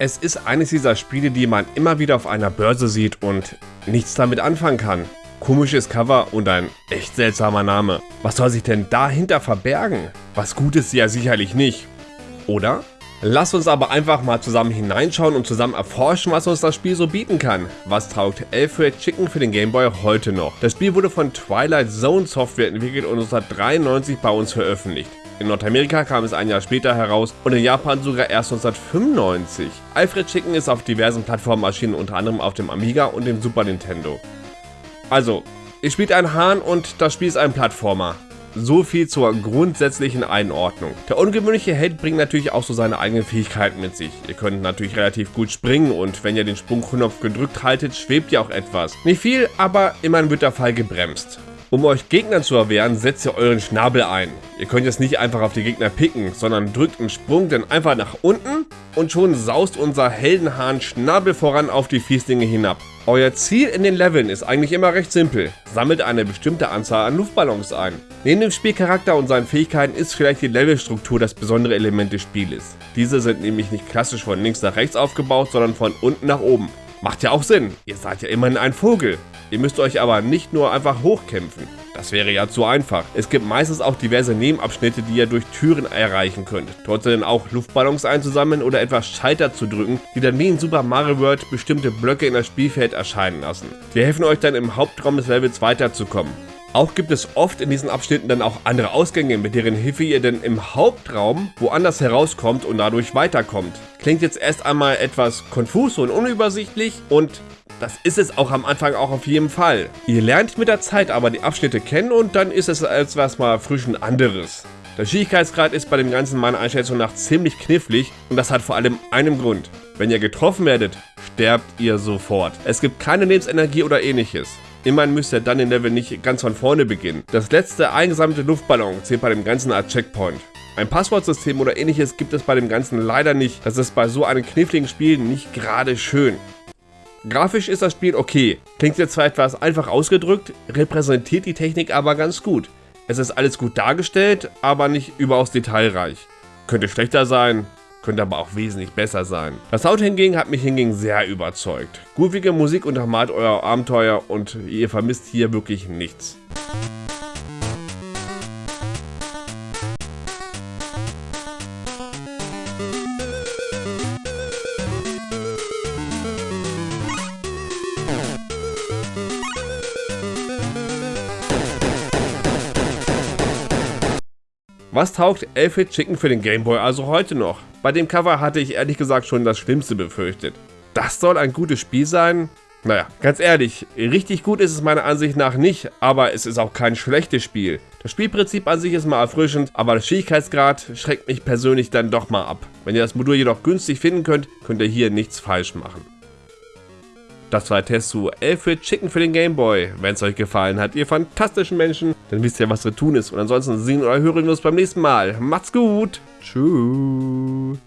Es ist eines dieser Spiele, die man immer wieder auf einer Börse sieht und nichts damit anfangen kann. Komisches Cover und ein echt seltsamer Name. Was soll sich denn dahinter verbergen? Was gut ist ja sicherlich nicht. Oder? Lass uns aber einfach mal zusammen hineinschauen und zusammen erforschen, was uns das Spiel so bieten kann. Was taugt Alfred Chicken für den Game Boy heute noch? Das Spiel wurde von Twilight Zone Software entwickelt und 1993 bei uns veröffentlicht. In Nordamerika kam es ein Jahr später heraus und in Japan sogar erst 1995. Alfred Chicken ist auf diversen Plattformen erschienen, unter anderem auf dem Amiga und dem Super Nintendo. Also, ihr spielt einen Hahn und das Spiel ist ein Plattformer. So viel zur grundsätzlichen Einordnung. Der ungewöhnliche Held bringt natürlich auch so seine eigenen Fähigkeiten mit sich. Ihr könnt natürlich relativ gut springen und wenn ihr den Sprungknopf gedrückt haltet, schwebt ihr auch etwas. Nicht viel, aber immerhin wird der Fall gebremst. Um euch Gegnern zu erwehren, setzt ihr euren Schnabel ein. Ihr könnt jetzt nicht einfach auf die Gegner picken, sondern drückt einen Sprung dann einfach nach unten und schon saust unser Heldenhahn Schnabel voran auf die Fieslinge hinab. Euer Ziel in den Leveln ist eigentlich immer recht simpel. Sammelt eine bestimmte Anzahl an Luftballons ein. Neben dem Spielcharakter und seinen Fähigkeiten ist vielleicht die Levelstruktur das besondere Element des Spieles. Diese sind nämlich nicht klassisch von links nach rechts aufgebaut, sondern von unten nach oben. Macht ja auch Sinn, ihr seid ja immerhin ein Vogel. Ihr müsst euch aber nicht nur einfach hochkämpfen. Das wäre ja zu einfach. Es gibt meistens auch diverse Nebenabschnitte, die ihr durch Türen erreichen könnt. Dort sind auch Luftballons einzusammeln oder etwas Schalter zu drücken, die dann wie in Super Mario World bestimmte Blöcke in das Spielfeld erscheinen lassen. Die helfen euch dann im Hauptraum des Levels weiterzukommen. Auch gibt es oft in diesen Abschnitten dann auch andere Ausgänge, mit deren Hilfe ihr dann im Hauptraum woanders herauskommt und dadurch weiterkommt. Klingt jetzt erst einmal etwas konfus und unübersichtlich und das ist es auch am Anfang auch auf jeden Fall. Ihr lernt mit der Zeit aber die Abschnitte kennen und dann ist es als was mal frisch ein anderes. Der Schwierigkeitsgrad ist bei dem Ganzen meiner Einschätzung nach ziemlich knifflig und das hat vor allem einen Grund. Wenn ihr getroffen werdet, sterbt ihr sofort. Es gibt keine Lebensenergie oder ähnliches. Immerhin müsst ihr dann den Level nicht ganz von vorne beginnen. Das letzte eingesammelte Luftballon zählt bei dem Ganzen als Checkpoint. Ein Passwortsystem oder ähnliches gibt es bei dem Ganzen leider nicht. Das ist bei so einem kniffligen Spiel nicht gerade schön. Grafisch ist das Spiel okay. Klingt jetzt zwar etwas einfach ausgedrückt, repräsentiert die Technik aber ganz gut. Es ist alles gut dargestellt, aber nicht überaus detailreich. Könnte schlechter sein, könnte aber auch wesentlich besser sein. Das Sound hingegen hat mich hingegen sehr überzeugt. Groovige Musik untermalt euer Abenteuer und ihr vermisst hier wirklich nichts. Was taugt Alfred Chicken für den Gameboy also heute noch? Bei dem Cover hatte ich ehrlich gesagt schon das Schlimmste befürchtet. Das soll ein gutes Spiel sein? Naja, ganz ehrlich, richtig gut ist es meiner Ansicht nach nicht, aber es ist auch kein schlechtes Spiel. Das Spielprinzip an sich ist mal erfrischend, aber der Schwierigkeitsgrad schreckt mich persönlich dann doch mal ab. Wenn ihr das Modul jedoch günstig finden könnt, könnt ihr hier nichts falsch machen. Das war der Test zu Alfred Chicken für den Gameboy. Wenn es euch gefallen hat, ihr fantastischen Menschen, dann wisst ihr, was zu tun ist. Und ansonsten sehen oder hören wir uns beim nächsten Mal. Macht's gut. Tschüss.